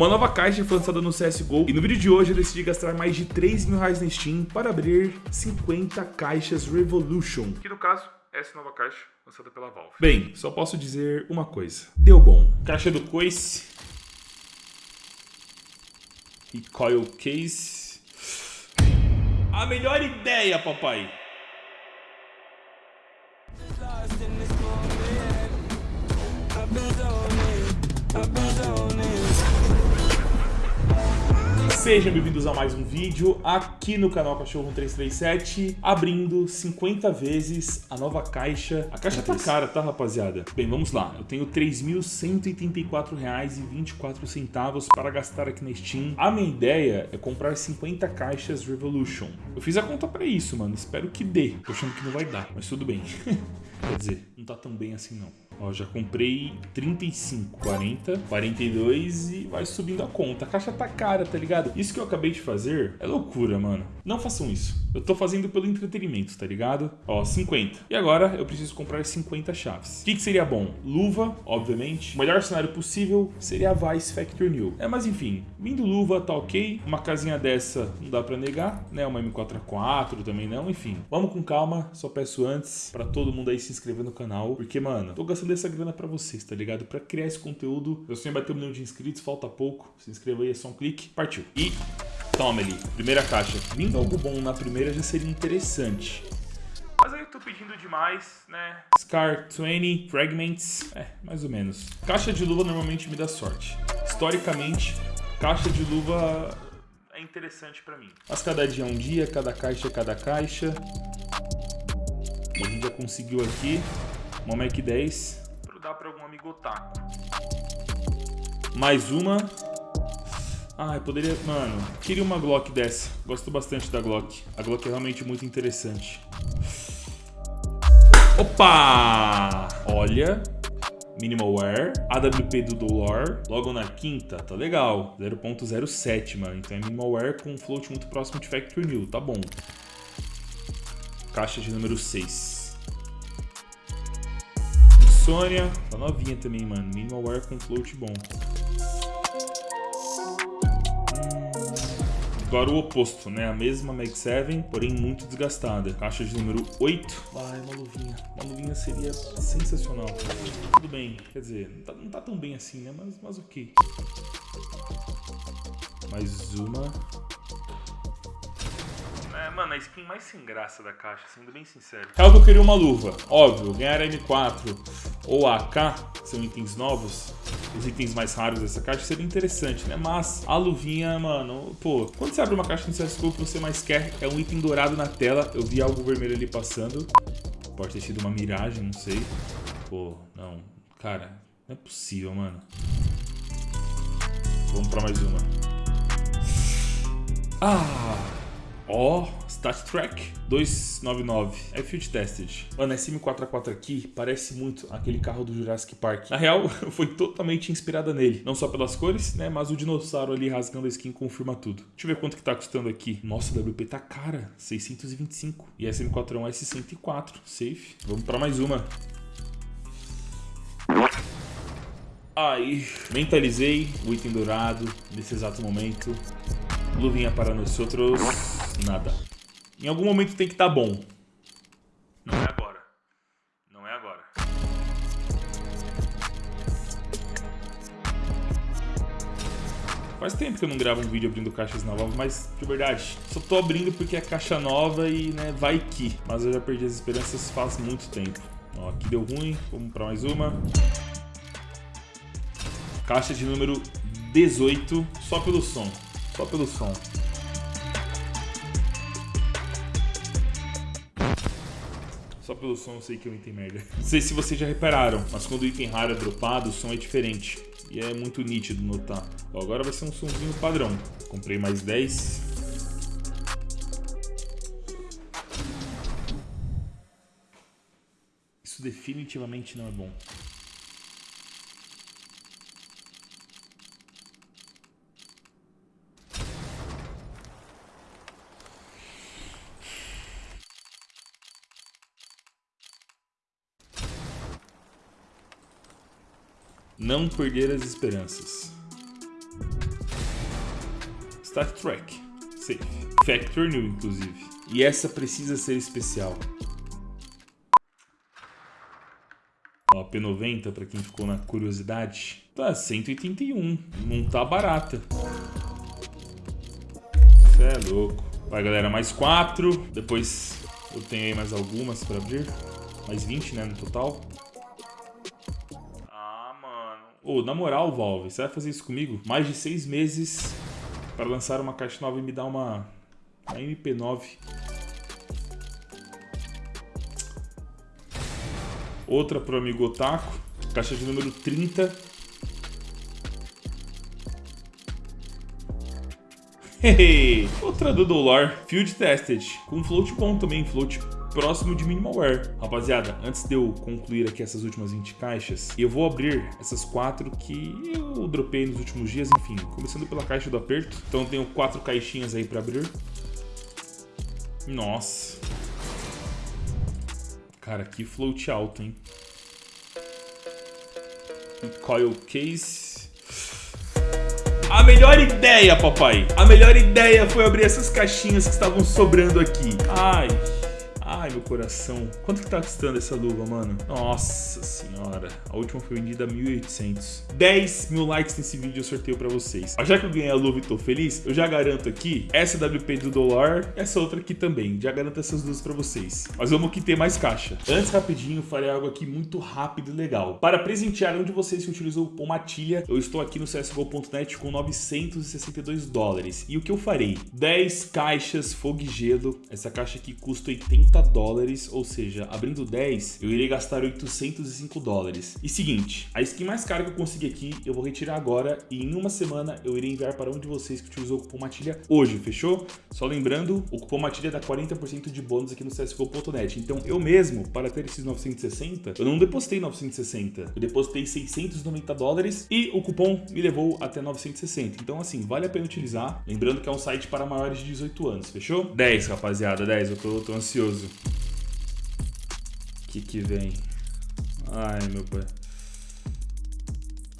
Uma nova caixa foi lançada no CSGO e no vídeo de hoje eu decidi gastar mais de 3 mil reais na Steam para abrir 50 caixas Revolution. Que no caso, essa nova caixa lançada pela Valve. Bem, só posso dizer uma coisa. Deu bom. Caixa do Coice. Recoil Case. A melhor ideia, papai. Sejam bem-vindos a mais um vídeo aqui no canal Cachorro 1337, abrindo 50 vezes a nova caixa. A caixa tá cara, tá, rapaziada? Bem, vamos lá. Eu tenho R$ 3.184,24 para gastar aqui na Steam. A minha ideia é comprar 50 caixas Revolution. Eu fiz a conta para isso, mano. Espero que dê. Tô achando que não vai dar, mas tudo bem. Quer dizer, não tá tão bem assim não. Ó, já comprei 35, 40, 42 e vai subindo a conta. A caixa tá cara, tá ligado? Isso que eu acabei de fazer é loucura, mano. Não façam isso. Eu tô fazendo pelo entretenimento, tá ligado? Ó, 50. E agora eu preciso comprar 50 chaves. O que, que seria bom? Luva, obviamente. O melhor cenário possível seria a Vice Factor New. É, mas enfim, vindo luva tá ok. Uma casinha dessa não dá pra negar, né? Uma M4A4 também não, enfim. Vamos com calma, só peço antes pra todo mundo aí se inscrever no canal. Porque, mano, tô gastando essa grana pra vocês, tá ligado? Pra criar esse conteúdo. Eu sonho bater um milhão de inscritos, falta pouco. Se inscreva aí, é só um clique. Partiu. E toma ali, primeira caixa. Vindo algo bom na primeira já seria interessante. Mas aí eu tô pedindo demais, né? Scar 20, Fragments, é, mais ou menos. Caixa de luva normalmente me dá sorte. Historicamente, caixa de luva é interessante pra mim. Mas cada dia é um dia, cada caixa é cada caixa. E a gente já conseguiu aqui uma Mac 10 dar para algum amigo otaku. Mais uma. Ah, poderia... Mano, queria uma Glock dessa. Gosto bastante da Glock. A Glock é realmente muito interessante. Opa! Olha... Minimal Wear, AWP do Dolor, logo na quinta, tá legal, 0.07, mano, então é Minimal Wear com float muito próximo de Factory New, tá bom. Caixa de número 6. Sônia, tá novinha também, mano. Minimal Wear com float bom. Agora o oposto, né? A mesma Mag 7, porém muito desgastada. Caixa de número 8. Ai, uma luvinha. Uma luvinha seria sensacional. Tudo bem, quer dizer, não tá, não tá tão bem assim, né? Mas, mas ok. Mais uma. É, mano, a skin mais sem graça da caixa, sendo bem sincero. Caso eu queria uma luva, óbvio, ganhar M4 ou AK, que são itens novos, os itens mais raros dessa caixa, seria interessante, né? Mas a luvinha, mano, pô, quando você abre uma caixa no CSGO, o que você mais quer é um item dourado na tela. Eu vi algo vermelho ali passando. Pode ter sido uma miragem, não sei. Pô, não. Cara, não é possível, mano. Vamos pra mais uma. Ah! Ó, oh, Stat Track 299. É Field Tested. Mano, esse M4A4 aqui parece muito aquele carro do Jurassic Park. Na real, foi totalmente inspirada nele. Não só pelas cores, né? Mas o dinossauro ali rasgando a skin confirma tudo. Deixa eu ver quanto que tá custando aqui. Nossa, a WP tá cara. 625. E essa M4 é um S104. Safe. Vamos pra mais uma. Aí, mentalizei o item dourado nesse exato momento. Luvinha para nós outros. Nada. Em algum momento tem que estar tá bom. Não é agora. Não é agora. Faz tempo que eu não gravo um vídeo abrindo caixas novas, mas de verdade, só tô abrindo porque é caixa nova e né, vai que. Mas eu já perdi as esperanças faz muito tempo. Ó, aqui deu ruim, vamos para mais uma. Caixa de número 18, só pelo som. Só pelo som. Só pelo som eu sei que é um item merda. Não sei se vocês já repararam, mas quando o item raro é dropado, o som é diferente. E é muito nítido notar. Ó, agora vai ser um somzinho padrão. Comprei mais 10. Isso definitivamente não é bom. Não perder as esperanças. Stat Track. Safe. Factor New, inclusive. E essa precisa ser especial. Ó, P90, pra quem ficou na curiosidade. Tá, 181. Não tá barata. Cê é louco. Vai, galera, mais 4. Depois eu tenho aí mais algumas pra abrir. Mais 20, né, no total. Mano. Ô, na moral, Valve, você vai fazer isso comigo? Mais de 6 meses para lançar uma caixa nova e me dar uma, uma MP9. Outra pro amigo Otaku. Caixa de número 30. Outra do Dollar. Field Tested. Com float bom também. Float próximo de minimalware. Rapaziada, antes de eu concluir aqui essas últimas 20 caixas, eu vou abrir essas quatro que eu dropei nos últimos dias, enfim, começando pela caixa do aperto. Então tenho quatro caixinhas aí para abrir. Nossa. Cara, que float alto, hein? Coil case. A melhor ideia, papai. A melhor ideia foi abrir essas caixinhas que estavam sobrando aqui. Ai, Ai, meu coração. Quanto que tá custando essa luva, mano? Nossa senhora. A última foi vendida a 1.800. 10 mil likes nesse vídeo eu sorteio pra vocês. Já que eu ganhei a luva e tô feliz, eu já garanto aqui essa WP do dólar, essa outra aqui também. Já garanto essas duas pra vocês. Mas vamos que ter mais caixa. Antes, rapidinho, farei algo aqui muito rápido e legal. Para presentear um de vocês que utilizou o cupom MATILHA, eu estou aqui no CSGO.net com 962 dólares. E o que eu farei? 10 caixas fogo gelo. Essa caixa aqui custa 80 dólares, ou seja, abrindo 10, eu irei gastar 805 dólares. E seguinte, a skin mais cara que eu consegui aqui, eu vou retirar agora e em uma semana eu irei enviar para um de vocês que utilizou o cupom MATILHA hoje, fechou? Só lembrando, o cupom MATILHA dá 40% de bônus aqui no CSGO.net. Então eu mesmo, para ter esses 960, eu não depositei 960, eu depositei 690 dólares e o cupom me levou até 960. Então assim, vale a pena utilizar. Lembrando que é um site para maiores de 18 anos, fechou? 10, rapaziada, 10, eu tô, tô ansioso que que vem? Ai, meu pai.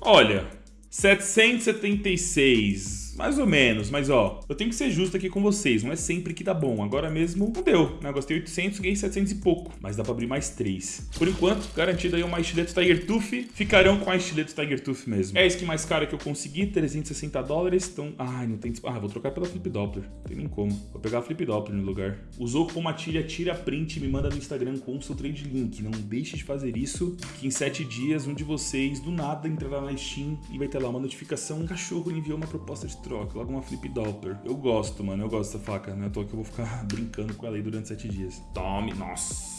Olha, 776 mais ou menos, mas ó, eu tenho que ser justo aqui com vocês, não é sempre que dá bom. Agora mesmo não deu, né? Gostei 800, ganhei 700 e pouco, mas dá pra abrir mais 3. Por enquanto, garantido aí uma estileto Tiger Tooth, ficarão com a estileto Tiger Tooth mesmo. É a skin mais cara que eu consegui, 360 dólares, então... Ai, não tem... Ah, vou trocar pela Flip Doppler, não tem nem como. Vou pegar a Flip Doppler no lugar. Usou com matilha, tira print e me manda no Instagram com o seu trade link. Não deixe de fazer isso, que em 7 dias um de vocês, do nada, entrará na Steam e vai ter lá uma notificação, um cachorro enviou uma proposta de troca, logo uma flip doppler. Eu gosto, mano, eu gosto dessa faca, né? Tô que eu vou ficar brincando com ela aí durante 7 dias. Tome, nossa.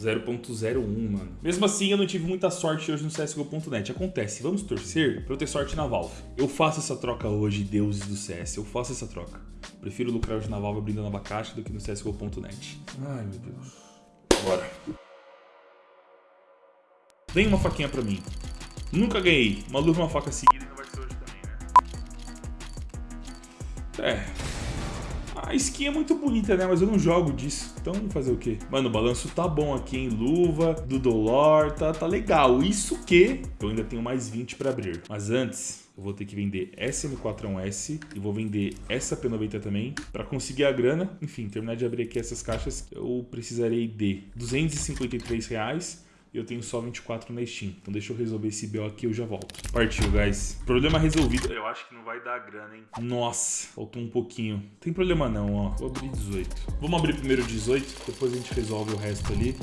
0.01, mano. Mesmo assim, eu não tive muita sorte hoje no CSGO.net. Acontece, vamos torcer pra eu ter sorte na Valve. Eu faço essa troca hoje, deuses do CS. Eu faço essa troca. Prefiro lucrar hoje na Valve abrindo nova caixa do que no CSGO.net. Ai, meu Deus. Bora. Vem uma faquinha pra mim. Nunca ganhei uma luva e uma faca seguida. A skin é muito bonita, né? Mas eu não jogo disso. Então, fazer o quê? Mano, o balanço tá bom aqui, em Luva, do Dolor, tá, tá legal. Isso que eu ainda tenho mais 20 pra abrir. Mas antes, eu vou ter que vender essa M41S e vou vender essa P90 também para conseguir a grana. Enfim, terminar de abrir aqui essas caixas, eu precisarei de 253 reais eu tenho só 24 na Steam. Então deixa eu resolver esse BO aqui e eu já volto. Partiu, guys. Problema resolvido. Eu acho que não vai dar grana, hein? Nossa, faltou um pouquinho. Não tem problema não, ó. Vou abrir 18. Vamos abrir primeiro 18, depois a gente resolve o resto ali.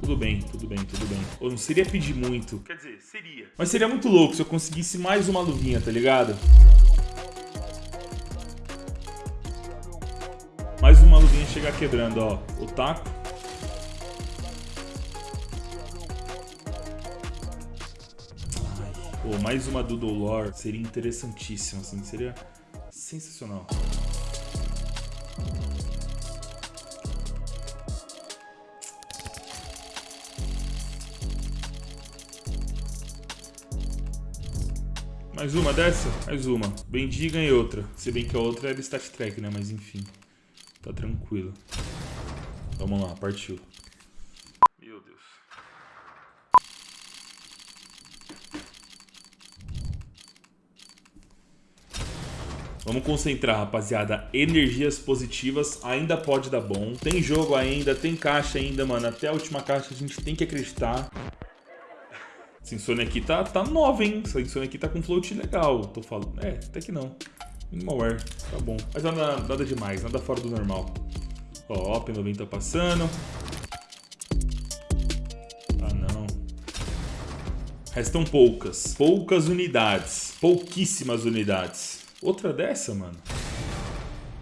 Tudo bem, tudo bem, tudo bem. Ou não seria pedir muito. Quer dizer, seria. Mas seria muito louco se eu conseguisse mais uma luvinha, tá ligado? Mais uma luvinha chegar quebrando, ó. O taco. Pô, mais uma do Dolor seria interessantíssima, assim, seria sensacional. Mais uma dessa? Mais uma. Bendi e outra. Se bem que a outra era Stat Track, né? Mas enfim. Tá tranquilo. Vamos lá, partiu. Vamos concentrar, rapaziada. Energias positivas ainda pode dar bom. Tem jogo ainda, tem caixa ainda, mano. Até a última caixa a gente tem que acreditar. Essa insônia aqui tá, tá nova, hein? Essa insônia aqui tá com float legal. Tô falando. É, até que não. Minimalware, tá bom. Mas nada, nada demais, nada fora do normal. Ó, P90 tá passando. Ah, não. Restam poucas. Poucas unidades. Pouquíssimas unidades. Outra dessa, mano.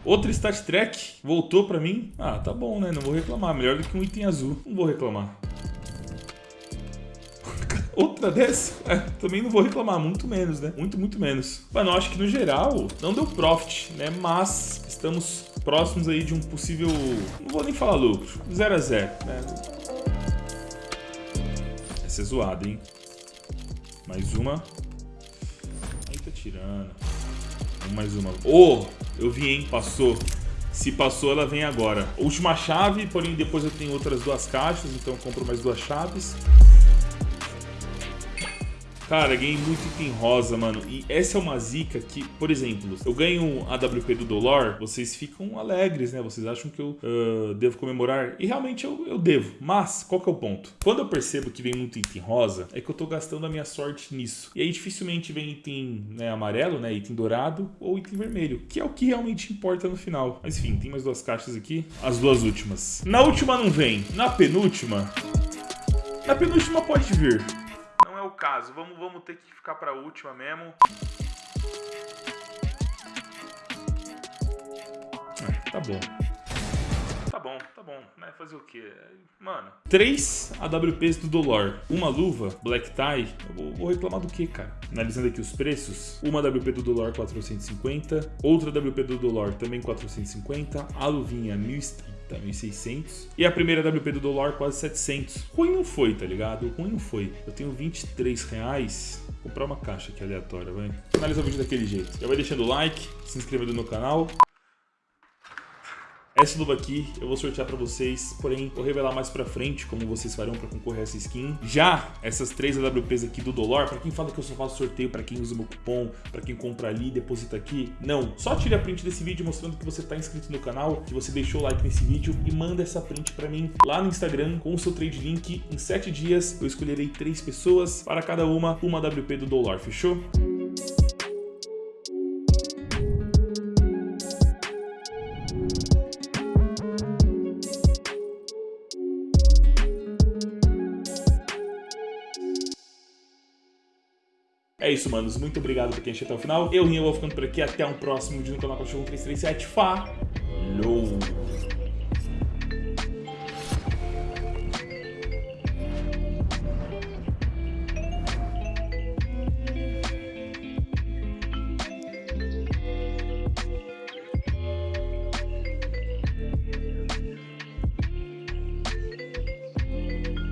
Outra Stat Track voltou pra mim. Ah, tá bom, né? Não vou reclamar. Melhor do que um item azul. Não vou reclamar. Outra dessa? É, também não vou reclamar, muito menos, né? Muito, muito menos. Mano, eu acho que no geral não deu profit, né? Mas estamos próximos aí de um possível... Não vou nem falar lucro. 0 a 0 né? Essa é zoada, hein? Mais uma. Aí tá tirando. Mais uma. Oh! Eu vi, hein? Passou. Se passou, ela vem agora. Última chave, porém depois eu tenho outras duas caixas, então eu compro mais duas chaves. Cara, ganhei muito item rosa, mano. E essa é uma zica que, por exemplo, eu ganho a WP do Dolor, vocês ficam alegres, né? Vocês acham que eu uh, devo comemorar. E realmente eu, eu devo. Mas, qual que é o ponto? Quando eu percebo que vem muito item rosa, é que eu tô gastando a minha sorte nisso. E aí dificilmente vem item né, amarelo, né? Item dourado ou item vermelho. Que é o que realmente importa no final. Mas enfim, tem mais duas caixas aqui. As duas últimas. Na última não vem. Na penúltima... Na penúltima pode vir caso. Vamos, vamos ter que ficar para a última mesmo. É, tá bom. Tá bom, tá bom, né? Fazer o quê? Mano, três AWPs do Dolor, uma luva, Black Tie, eu vou, vou reclamar do que, cara? Analisando aqui os preços, uma WP do Dolor 450, outra WP do Dolor também 450, a luvinha 1030, tá 1.600. E a primeira WP do dólar quase 700. Ruim não foi, tá ligado? Ruim não foi. Eu tenho 23 reais. Vou comprar uma caixa aqui aleatória, vai. Finaliza o vídeo daquele jeito. Já vai deixando o like, se inscrevendo no canal. Essa luva aqui eu vou sortear pra vocês, porém vou revelar mais pra frente como vocês farão pra concorrer a essa skin. Já essas três AWPs aqui do Dolor, pra quem fala que eu só faço sorteio pra quem usa meu cupom, pra quem compra ali e deposita aqui, não. Só tire a print desse vídeo mostrando que você tá inscrito no canal, que você deixou o like nesse vídeo e manda essa print pra mim lá no Instagram com o seu trade link. Em 7 dias eu escolherei três pessoas, para cada uma, uma AWP do Dolor, fechou? É isso, manos. Muito obrigado por quem assistiu até o final. Eu, Rinha, vou ficando por aqui. Até um próximo vídeo no canal Cachorro 337. Falou!